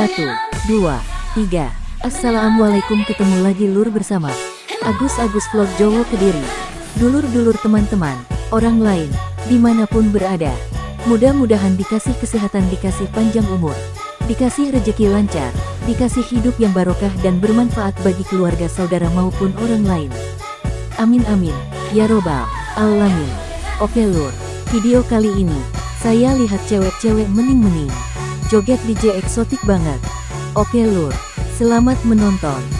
Satu, dua, tiga. Assalamualaikum ketemu lagi lur bersama Agus Agus Vlog Jowo Kediri. Dulur-dulur teman-teman, orang lain, di mana pun berada. Mudah-mudahan dikasih kesehatan dikasih panjang umur. Dikasih rejeki lancar, dikasih hidup yang barokah dan bermanfaat bagi keluarga saudara maupun orang lain. Amin amin, ya robbal alamin. Oke lur, video kali ini, saya lihat cewek-cewek mening-mening. Joget DJ eksotik banget. Oke lur, selamat menonton.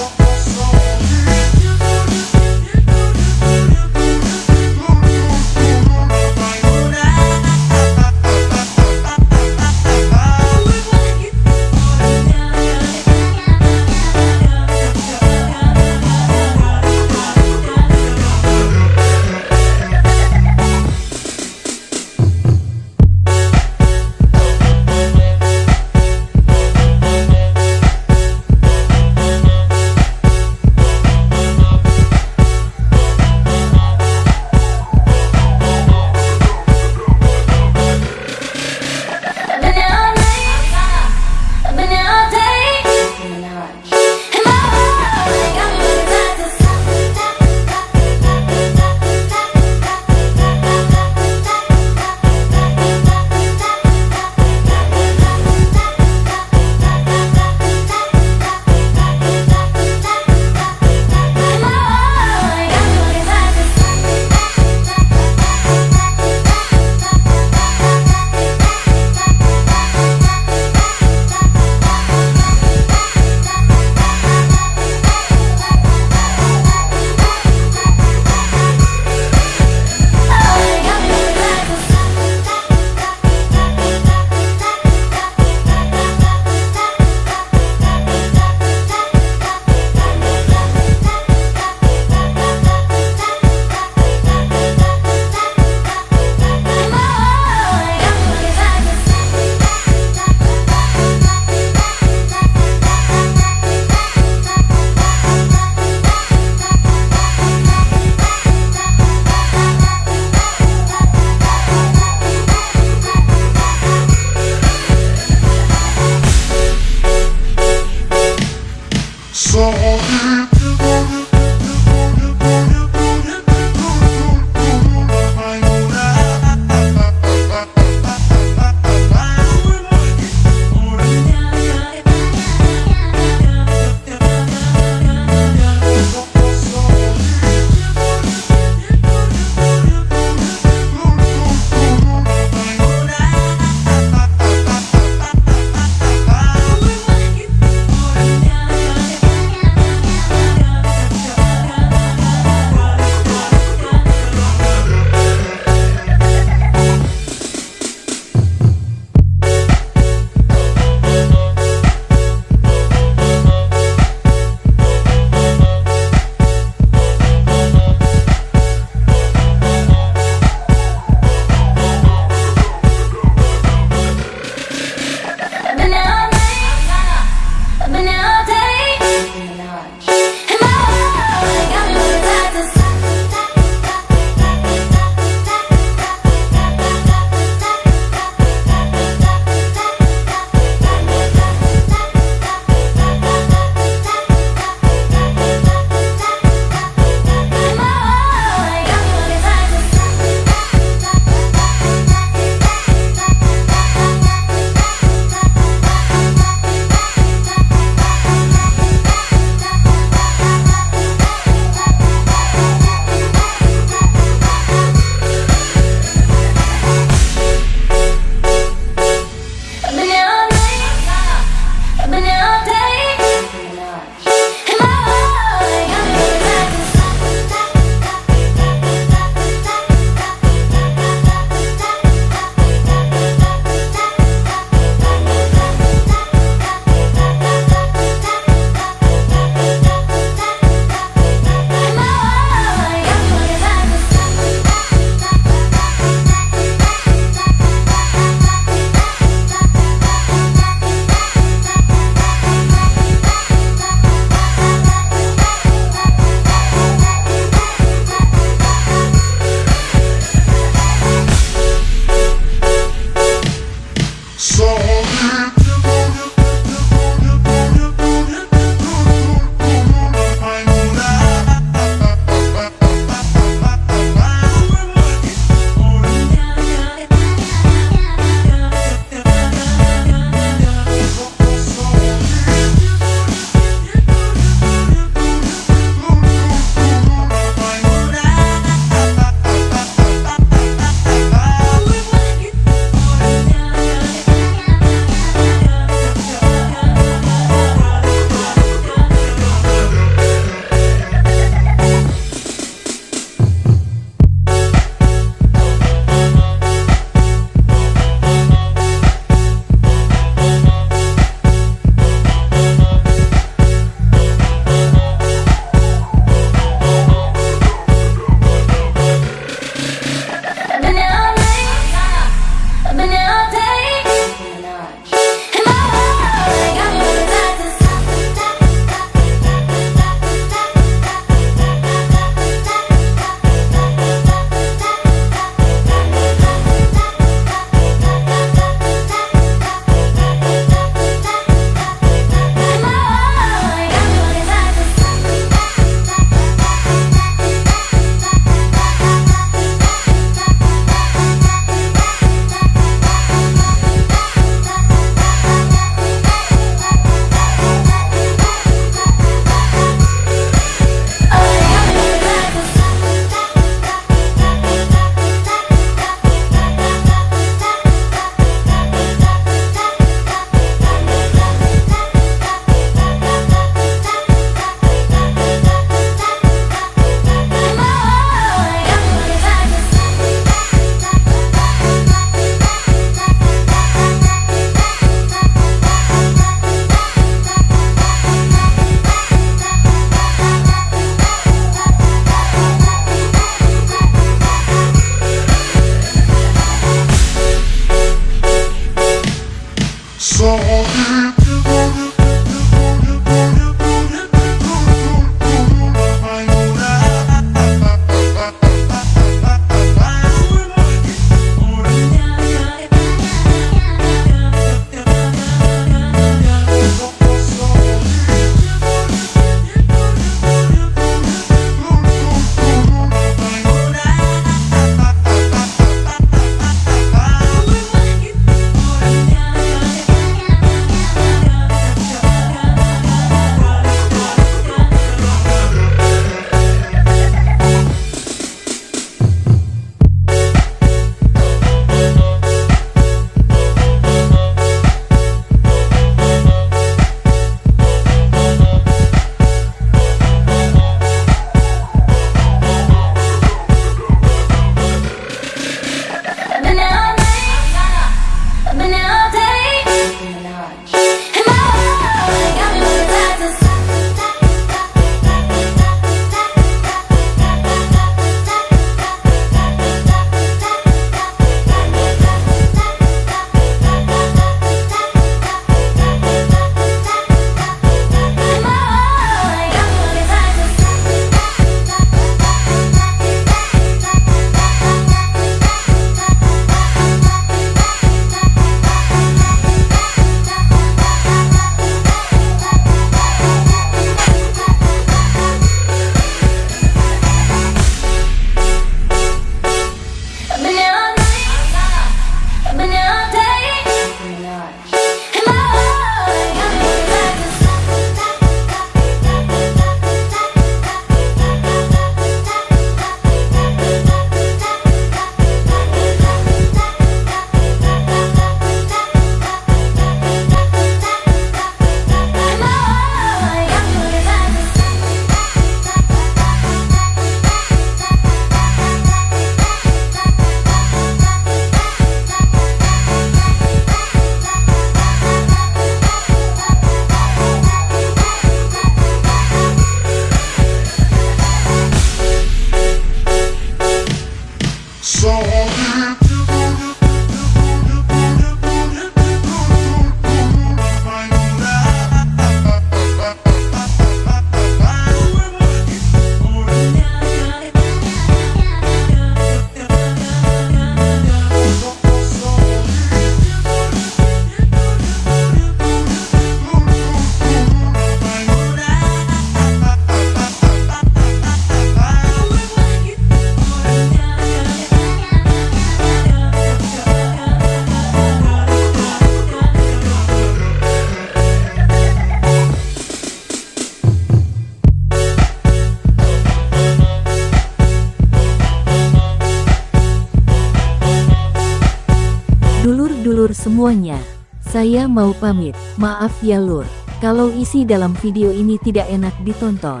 Semuanya. Saya mau pamit, maaf ya lur, kalau isi dalam video ini tidak enak ditonton.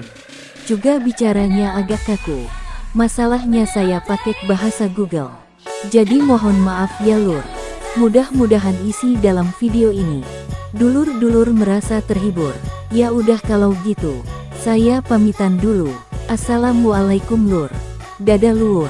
Juga bicaranya agak kaku. Masalahnya saya pakai bahasa Google. Jadi mohon maaf ya lur. Mudah-mudahan isi dalam video ini. Dulur-dulur merasa terhibur. Ya udah kalau gitu, saya pamitan dulu. Assalamualaikum lur. Dadah lur.